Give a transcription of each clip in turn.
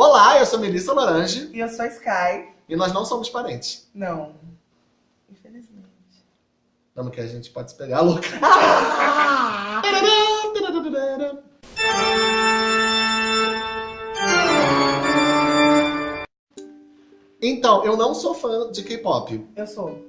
Olá, eu sou Melissa Lorange. E eu sou a Sky. E nós não somos parentes. Não. Infelizmente. Vamos que a gente pode se pegar, louca. Então, eu não sou fã de K-pop. Eu sou.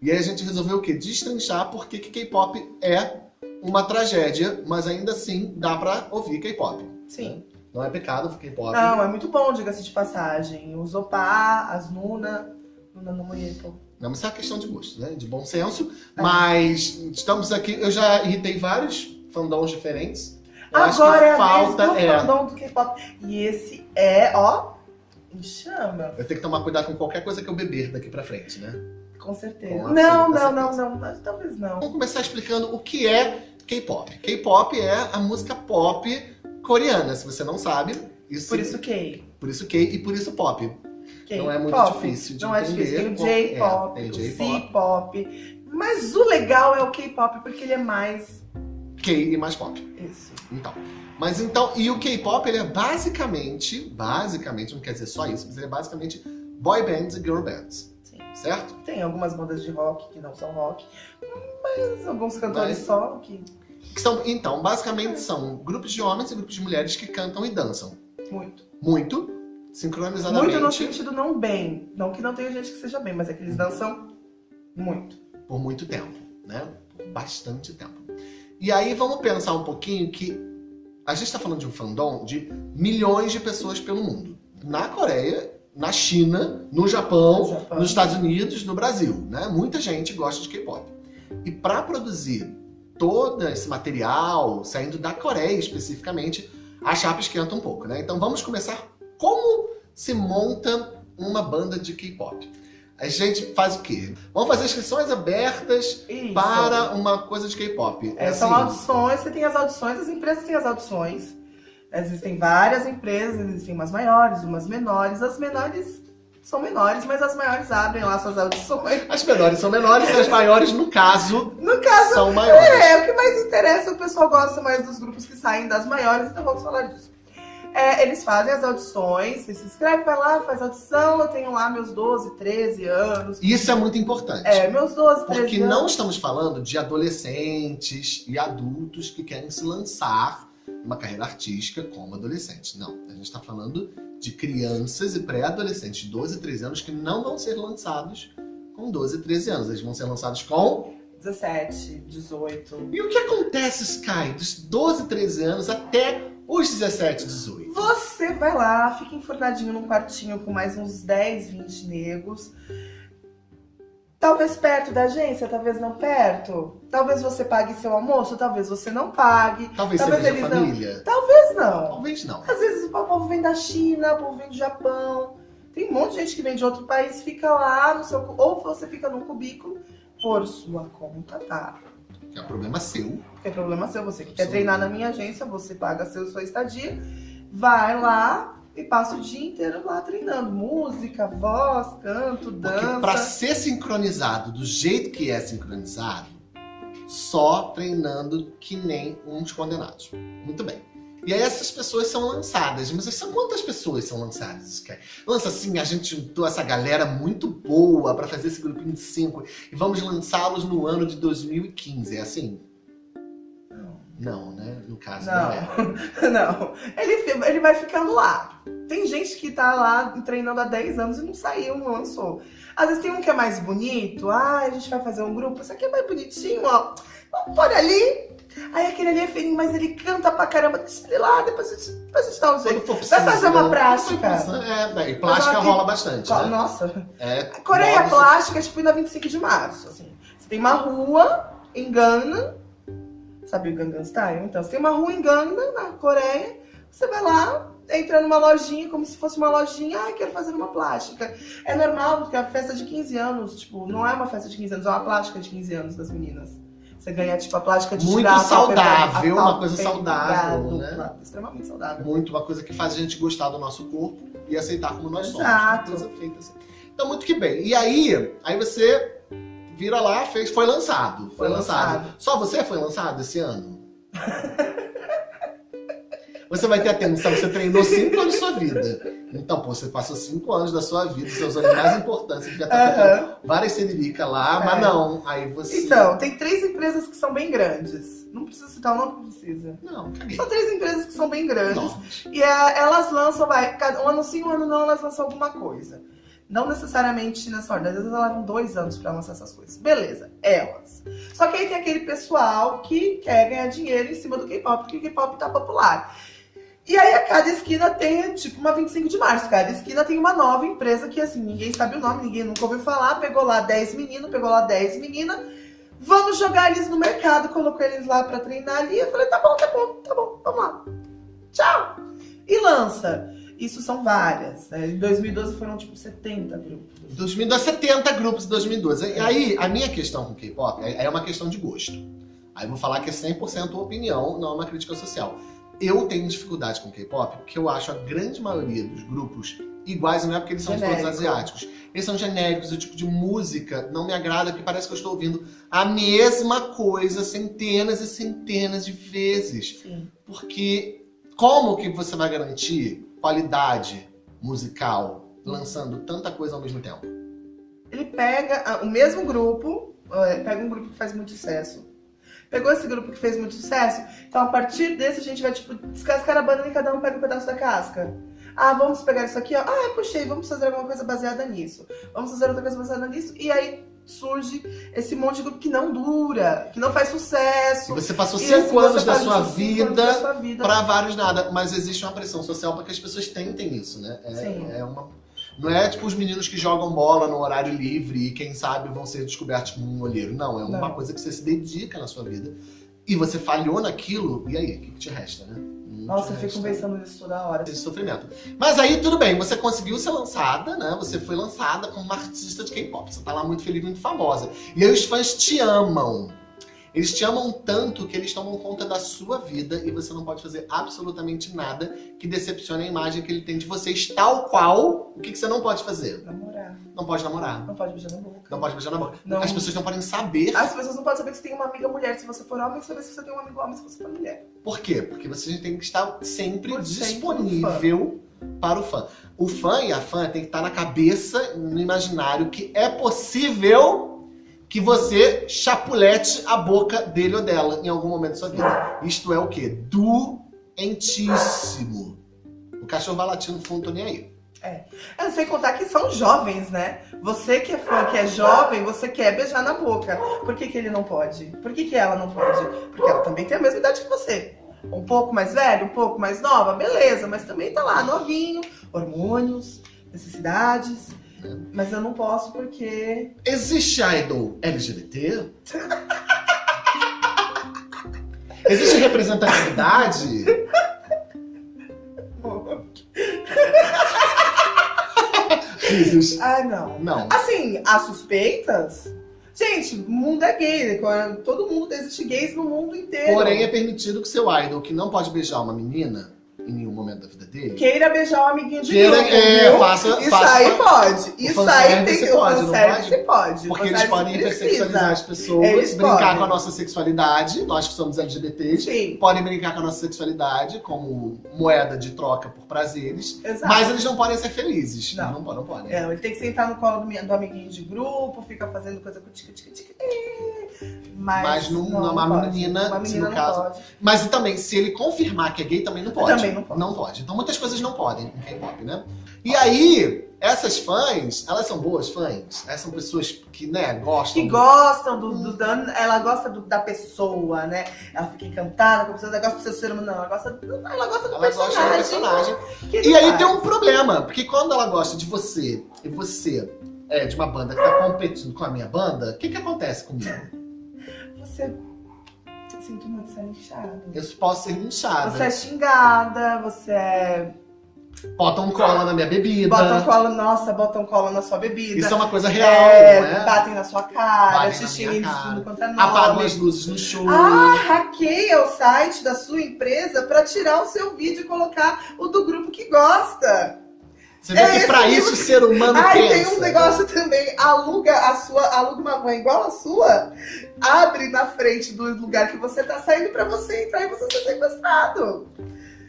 E aí a gente resolveu o quê? Destrinchar porque que K-pop é uma tragédia, mas ainda assim dá pra ouvir K-pop. Sim. Não é pecado ouvir K-pop. Não, é muito bom, diga-se de passagem. Os Opa, as Nuna, Nuna no Moieto. Não, mas é uma questão de gosto, né? De bom senso. É. Mas estamos aqui, eu já irritei vários fandoms diferentes. Eu Agora é falta é fandom do K-pop. E esse é, ó, em chama. Eu tenho que tomar cuidado com qualquer coisa que eu beber daqui pra frente, né? Com certeza. Com não, não, não, não, não, talvez não. Vamos começar explicando o que é K-pop. K-pop é a música pop coreana, se você não sabe. Isso, por isso K. Por isso K e por isso pop. K não é muito pop. difícil de não entender. Não é difícil. Tem o J-pop, é, o C-pop. Mas o legal é o K-pop, porque ele é mais... K e mais pop. Isso. Então. Mas então, e o K-pop, ele é basicamente, basicamente, não quer dizer só isso, mas ele é basicamente boy bands e girl bands. Sim. Certo? Tem algumas bandas de rock que não são rock, mas alguns cantores mas... só que... que são, então, basicamente são grupos de homens e grupos de mulheres que cantam e dançam. Muito. Muito, sincronizadamente. Muito no sentido não bem. Não que não tenha gente que seja bem, mas é que eles dançam muito. Por muito tempo, né? Por bastante tempo. E aí vamos pensar um pouquinho que a gente está falando de um fandom de milhões de pessoas pelo mundo. Na Coreia, na China, no Japão, Japão. nos Estados Unidos, no Brasil. Né? Muita gente gosta de K-pop. E para produzir todo esse material, saindo da Coreia especificamente, a chapa esquenta um pouco. Né? Então vamos começar como se monta uma banda de K-pop a gente faz o quê? Vamos fazer inscrições abertas Isso. para uma coisa de K-pop. É, são assim. audições, você tem as audições, as empresas têm as audições. Existem várias empresas, existem umas maiores, umas menores. As menores são menores, mas as maiores abrem lá suas audições. As menores são menores e as maiores, no caso, no caso são maiores. É, o que mais interessa, o pessoal gosta mais dos grupos que saem das maiores, então vamos falar disso. É, eles fazem as audições, você se inscreve, vai lá, faz audição, eu tenho lá meus 12, 13 anos. Isso é muito importante. É, meus 12, 13 Porque anos. não estamos falando de adolescentes e adultos que querem se lançar numa carreira artística como adolescentes. Não, a gente está falando de crianças e pré-adolescentes de 12, 13 anos que não vão ser lançados com 12, 13 anos. Eles vão ser lançados com 17, 18. E o que acontece, Sky, dos 12, 13 anos até os 17, 18. Você vai lá, fica enfurnadinho num quartinho com mais uns 10, 20 negros. Talvez perto da agência, talvez não perto. Talvez você pague seu almoço, talvez você não pague. Talvez, talvez seja família. Não... Talvez não. Talvez não. Às vezes o povo vem da China, o povo vem do Japão. Tem um monte de gente que vem de outro país, fica lá no seu... Ou você fica num cubículo por sua conta, tá? Que é problema seu. Que é problema seu. Você que quer treinar na minha agência, você paga seu, sua estadia, vai lá e passa o dia inteiro lá treinando. Música, voz, canto, dança. Pra ser sincronizado do jeito que é sincronizado, só treinando que nem uns condenados. Muito bem. E aí essas pessoas são lançadas. Mas são quantas pessoas são lançadas? Lança assim, a gente juntou essa galera muito boa para fazer esse grupinho de cinco e vamos lançá-los no ano de 2015. É assim? Não, né? No caso não, não é. Não. Ele, ele vai ficando lá. Tem gente que tá lá treinando há 10 anos e não saiu, não lançou. Às vezes tem um que é mais bonito. Ah, a gente vai fazer um grupo. Esse aqui é mais bonitinho, ó. Vamos pôr ali, Aí aquele ali é feinho, mas ele canta pra caramba. Deixa ele lá, depois a gente, depois a gente dá um jeito. Vai fazer uma plástica. É, e plástica rola bastante, né? Nossa. É, Coreia plástica é tipo ainda 25 de março, assim. Você tem uma rua em Gana, sabe o Gangnam Style? Então, você tem uma rua em Gana, na Coreia, você vai lá, entra numa lojinha, como se fosse uma lojinha, ah, quero fazer uma plástica. É normal, porque a festa de 15 anos, tipo, não é uma festa de 15 anos, é uma plástica de 15 anos das meninas. Você ganha, tipo, a plástica de Muito saudável, uma coisa saudável, né? Extremamente saudável. Muito, uma coisa que faz a gente gostar do nosso corpo e aceitar como nós somos. Exato. Feita assim. Então, muito que bem. E aí, aí você vira lá, fez, foi lançado. Foi, foi lançado. lançado. Só você foi lançado esse ano? Você vai ter atenção, você treinou cinco anos da sua vida. Então, pô, você passou cinco anos da sua vida, seus anos mais importantes, você já tá uhum. várias ciriricas lá, é. mas não. Aí você. Então, tem três empresas que são bem grandes. Não precisa citar o nome, não precisa. Não, caguei. São três empresas que são bem grandes. E é, elas lançam, vai, um ano sim, um ano não, elas lançam alguma coisa. Não necessariamente nessa ordem, às vezes elas levam dois anos para lançar essas coisas. Beleza, elas. Só que aí tem aquele pessoal que quer ganhar dinheiro em cima do K-pop, porque o K-pop tá popular. E aí a cada esquina tem, tipo, uma 25 de março. Cada esquina tem uma nova empresa que, assim, ninguém sabe o nome, ninguém nunca ouviu falar. Pegou lá 10 meninos, pegou lá 10 meninas. Vamos jogar eles no mercado, colocou eles lá pra treinar ali. Eu falei, tá bom, tá bom, tá bom, vamos lá. Tchau. E lança. Isso são várias. Né? Em 2012 foram, tipo, 70 grupos. 2012, 70 grupos em 2012. E aí, a minha questão com K-pop é, é uma questão de gosto. Aí eu vou falar que é 100% opinião, não é uma crítica social eu tenho dificuldade com K-pop porque eu acho a grande maioria dos grupos iguais, não é porque eles são todos asiáticos. Eles são genéricos, o tipo de música não me agrada porque parece que eu estou ouvindo a mesma coisa centenas e centenas de vezes. Sim. Porque como que você vai garantir qualidade musical lançando tanta coisa ao mesmo tempo? Ele pega o mesmo grupo, pega um grupo que faz muito sucesso, Pegou esse grupo que fez muito sucesso? Então, a partir desse, a gente vai, tipo, descascar a banana e cada um pega um pedaço da casca. Ah, vamos pegar isso aqui, ó. Ah, puxei, vamos fazer alguma coisa baseada nisso. Vamos fazer outra coisa baseada nisso. E aí surge esse monte de grupo que não dura, que não faz sucesso. E você passou cinco, assim, anos, da sua vida, vida para vários nada. Mas existe uma pressão social para que as pessoas tentem isso, né? É, Sim. é uma não é tipo os meninos que jogam bola no horário livre e quem sabe vão ser descobertos como um olheiro. Não, é uma Não. coisa que você se dedica na sua vida. E você falhou naquilo, e aí? O que, que te resta, né? Nossa, eu fico pensando nisso toda hora. De sofrimento. Mas aí, tudo bem, você conseguiu ser lançada, né? Você foi lançada como uma artista de K-pop. Você tá lá muito feliz, muito famosa. E aí os fãs te amam. Eles te amam tanto que eles tomam conta da sua vida e você não pode fazer absolutamente nada que decepcione a imagem que ele tem de vocês, tal qual. O que, que você não pode fazer? Namorar. Não pode namorar. Não pode beijar na boca. Não pode beijar na boca. Não. As pessoas não podem saber. As pessoas não podem saber que você tem uma amiga mulher se você for homem, saber se você tem um amigo homem se você for mulher. Por quê? Porque você tem que estar sempre Por disponível para o fã. O fã e a fã tem que estar na cabeça, no imaginário, que é possível que você chapulete a boca dele ou dela em algum momento da sua vida. Isto é o quê? Doentíssimo. O cachorro vai latindo no fundo, tô nem aí. É. Eu sei contar que são jovens, né? Você que é fã, que é jovem, você quer beijar na boca. Por que, que ele não pode? Por que, que ela não pode? Porque ela também tem a mesma idade que você. Um pouco mais velho, um pouco mais nova, beleza, mas também tá lá, novinho, hormônios, necessidades. Mas eu não posso porque. Existe idol LGBT? Existe representatividade? Risos. Ah, não. Não. Assim, há suspeitas? Gente, o mundo é gay, todo mundo existe gays no mundo inteiro. Porém, é permitido que seu idol, que não pode beijar uma menina, em nenhum momento da vida dele. Queira beijar um amiguinho de Queira, grupo, é, viu? faça, Isso faça, aí pode. Isso aí tem que. Pode, o pode? Você pode. Porque eles podem hipersexualizar as pessoas, eles brincar podem. com a nossa sexualidade, nós que somos LGBTs, Sim. podem brincar com a nossa sexualidade como moeda de troca por prazeres. Exato. Mas eles não podem ser felizes. Não, não, não podem. É, ele tem que sentar no colo do, do amiguinho de grupo, fica fazendo coisa com tica tica tica. Mas, mas não, não, uma menina, uma menina no caso. Pode. Mas também, se ele confirmar que é gay, também não pode. Também não pode. Não pode. Então muitas coisas não podem em K-pop, né? E aí, essas fãs, elas são boas fãs? Elas são pessoas que, né, gostam. Que do... gostam do, do, do, Ela gosta do, da pessoa, né? Ela fica encantada com a pessoa, ela gosta do seu ser humano. Não, ela gosta, ela gosta do ela personagem. Gosta do personagem. E aí tem um problema, porque quando ela gosta de você e você é de uma banda que tá competindo com a minha banda, o que que acontece comigo? Você sinto muito ser inchada. Eu posso ser inchada. Você é xingada, você é. Botam cola na minha bebida. Botam cola, nossa, botam cola na sua bebida. Isso é uma coisa real, é, né? Batem na sua cara, xixi de tudo quanto é nome. Apagam as luzes no show. Ah, hackeia o site da sua empresa pra tirar o seu vídeo e colocar o do grupo que gosta. Você vê é que pra isso o ser humano Ai, pensa. tem um negócio também, aluga a sua, aluga uma van igual a sua, abre na frente do lugar que você tá saindo pra você entrar e você ser sequestrado.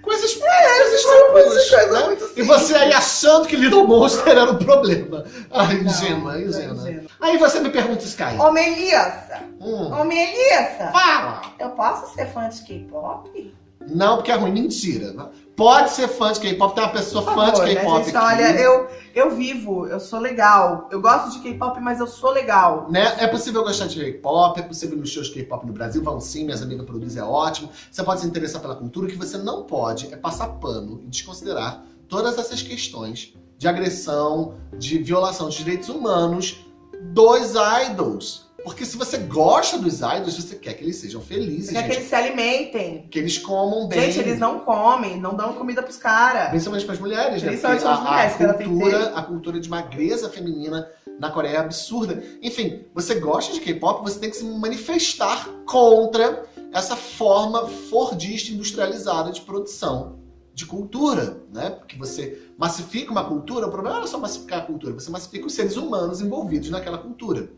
Coisas, é, coisas tranquilas, né? E você aí achando que Little Monster era o problema. Ai, ingênua, ingênua. Aí você me pergunta, Sky. Ô, Melissa. Hum. Ô, Melissa. Fala. Eu posso ser fã de K-pop? Não, porque é ruim. Mentira. Pode ser fã de K-pop, tem uma pessoa fã de né, K-pop né, Olha, eu, eu vivo, eu sou legal. Eu gosto de K-pop, mas eu sou legal. Né? É possível gostar de K-pop, é possível nos shows K-pop no Brasil, vão sim, minhas amigas produzem, é ótimo. Você pode se interessar pela cultura, o que você não pode é passar pano e desconsiderar todas essas questões de agressão, de violação de direitos humanos dos idols. Porque se você gosta dos idols, você quer que eles sejam felizes. Você quer que eles se alimentem. Que eles comam bem. Gente, eles não comem, não dão comida pros caras. Principalmente para as mulheres, né? Principalmente para as mulheres, a, a cultura, a cultura de magreza feminina na Coreia é absurda. Enfim, você gosta de K-pop, você tem que se manifestar contra essa forma fordista industrializada de produção de cultura, né? Porque você massifica uma cultura, o problema não é só massificar a cultura, você massifica os seres humanos envolvidos naquela cultura.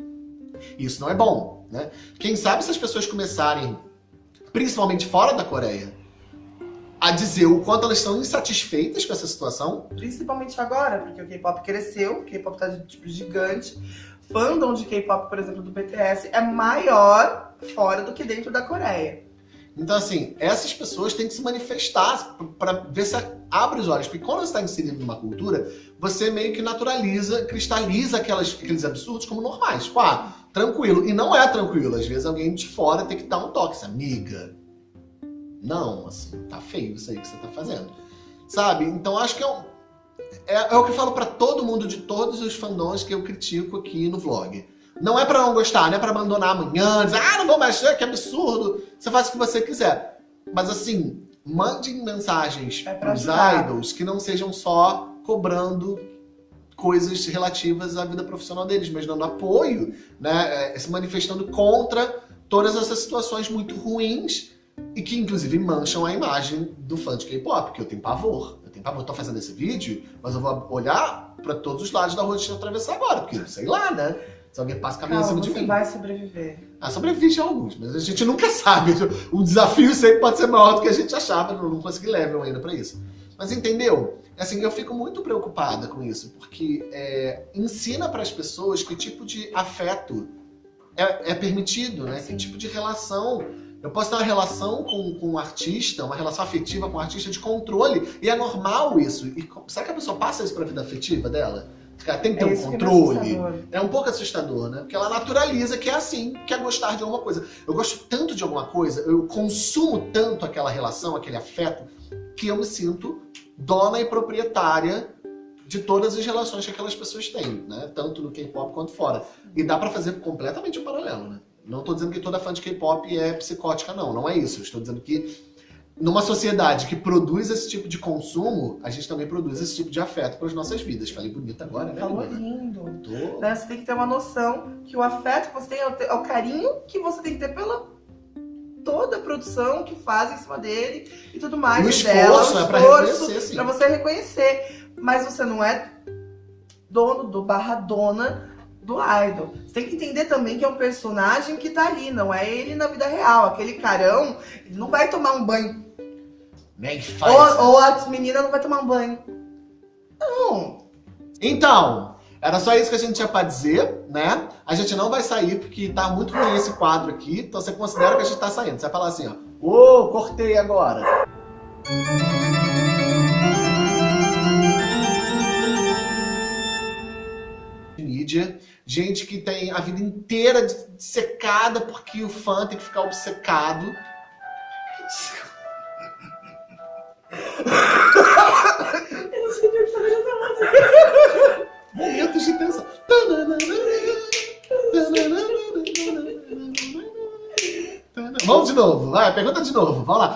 Isso não é bom, né? Quem sabe se as pessoas começarem, principalmente fora da Coreia, a dizer o quanto elas estão insatisfeitas com essa situação. Principalmente agora, porque o K-pop cresceu, o K-pop tá tipo gigante. Fandom de K-pop, por exemplo, do BTS é maior fora do que dentro da Coreia. Então, assim, essas pessoas têm que se manifestar para ver se abre os olhos. Porque quando você está inserido numa cultura, você meio que naturaliza, cristaliza aquelas, aqueles absurdos como normais. Tipo, ah, tranquilo. E não é tranquilo. Às vezes alguém de fora tem que dar um toque. Assim, amiga, não, assim, tá feio isso aí que você tá fazendo. Sabe? Então acho que é, um, é, é o que eu falo para todo mundo de todos os fandons que eu critico aqui no vlog. Não é para não gostar, não é para abandonar amanhã, dizer, ah, não vou mais, que absurdo. Você faz o que você quiser. Mas assim, mandem mensagens é pros idols que não sejam só cobrando coisas relativas à vida profissional deles, mas dando apoio, né, é, se manifestando contra todas essas situações muito ruins e que inclusive mancham a imagem do fã de K-pop, que eu tenho pavor. Eu tenho pavor, eu tô fazendo esse vídeo, mas eu vou olhar para todos os lados da rua de atravessar agora, porque sei lá, né? Se alguém passa caminho em cima de mim. vai sobreviver. Ah, sobrevive a alguns, mas a gente nunca sabe. O desafio sempre pode ser maior do que a gente achava, não, não consegui level ainda para isso. Mas entendeu? Assim, eu fico muito preocupada com isso, porque é, ensina para as pessoas que tipo de afeto é, é permitido, né? Que tipo de relação eu posso ter uma relação com, com um artista, uma relação afetiva com um artista de controle, e é normal isso. E será que a pessoa passa isso para a vida afetiva dela? Ela tem que ter é um controle. É, é, um pouco assustador, né? Porque ela naturaliza que é assim, que é gostar de alguma coisa. Eu gosto tanto de alguma coisa, eu consumo tanto aquela relação, aquele afeto, que eu me sinto dona e proprietária de todas as relações que aquelas pessoas têm, né? Tanto no K-pop quanto fora. E dá para fazer completamente um paralelo, né? Não estou dizendo que toda fã de K-pop é psicótica, não. Não é isso. Estou dizendo que numa sociedade que produz esse tipo de consumo, a gente também produz esse tipo de afeto para as nossas vidas. Falei bonito agora, né? Falou lindo. Tô... Né? Você tem que ter uma noção que o afeto que você tem é, é o carinho que você tem que ter pela toda a produção que faz em cima dele e tudo mais. O esforço, dela, o esforço é para reconhecer, sim. Pra você reconhecer. Mas você não é dono do barra dona do idol. Você tem que entender também que é um personagem que tá ali, não é ele na vida real. Aquele carão, ele não vai tomar um banho. Nem faz. Ou, ou a menina não vai tomar um banho. Não. Então, era só isso que a gente tinha pra dizer, né? A gente não vai sair porque tá muito ruim esse quadro aqui, então você considera que a gente tá saindo. Você vai falar assim, ó. Ô, oh, cortei agora. Mídia gente que tem a vida inteira secada porque o fã tem que ficar obcecado. Eu não sei de onde essa música. Momentos de tensão. Vamos de novo, vai, pergunta de novo, vamos lá.